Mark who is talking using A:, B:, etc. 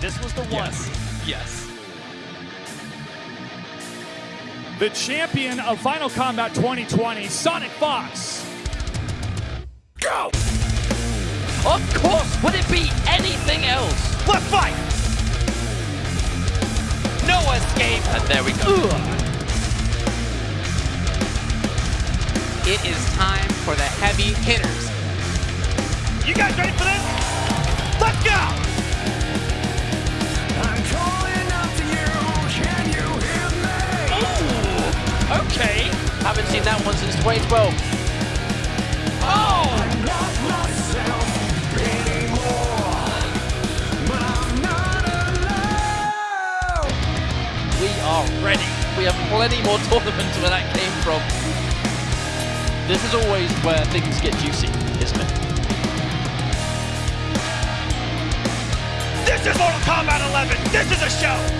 A: This was the one.
B: Yes. Yes.
A: The champion of Final Kombat 2020, SonicFox.
B: Go! Of course, would it be anything else?
A: Let's fight!
B: No escape! And there we go. It is time for the heavy hitters. That one since 2012. Oh! We are ready. We have plenty more tournaments where that came from. This is always where things get juicy, isn't it?
A: This is Mortal Kombat 11. This is a show.